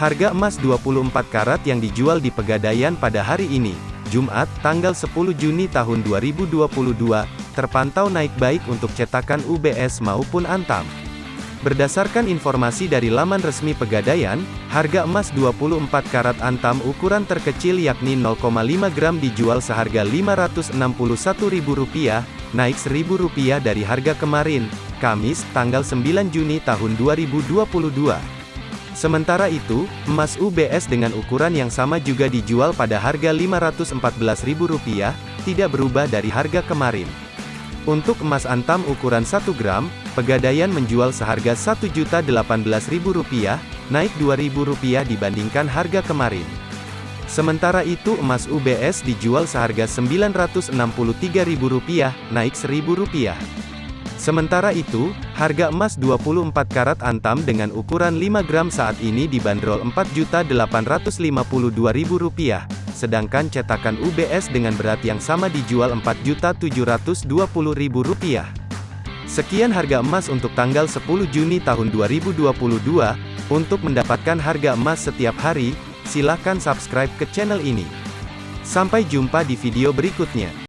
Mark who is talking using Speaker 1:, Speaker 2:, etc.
Speaker 1: Harga emas 24 karat yang dijual di Pegadaian pada hari ini, Jumat, tanggal 10 Juni tahun 2022, terpantau naik baik untuk cetakan UBS maupun Antam. Berdasarkan informasi dari laman resmi Pegadaian, harga emas 24 karat Antam ukuran terkecil yakni 0,5 gram dijual seharga Rp561.000, naik Rp1.000 dari harga kemarin, Kamis, tanggal 9 Juni tahun 2022. Sementara itu, emas UBS dengan ukuran yang sama juga dijual pada harga Rp514.000, tidak berubah dari harga kemarin. Untuk emas antam ukuran 1 gram, Pegadaian menjual seharga Rp1.018.000, naik Rp2.000 dibandingkan harga kemarin. Sementara itu emas UBS dijual seharga Rp963.000, naik Rp1.000. Sementara itu, harga emas 24 karat antam dengan ukuran 5 gram saat ini dibanderol Rp4.852.000, sedangkan cetakan UBS dengan berat yang sama dijual Rp4.720.000. Sekian harga emas untuk tanggal 10 Juni tahun 2022. Untuk mendapatkan harga emas setiap hari, silakan subscribe ke channel ini. Sampai jumpa di video berikutnya.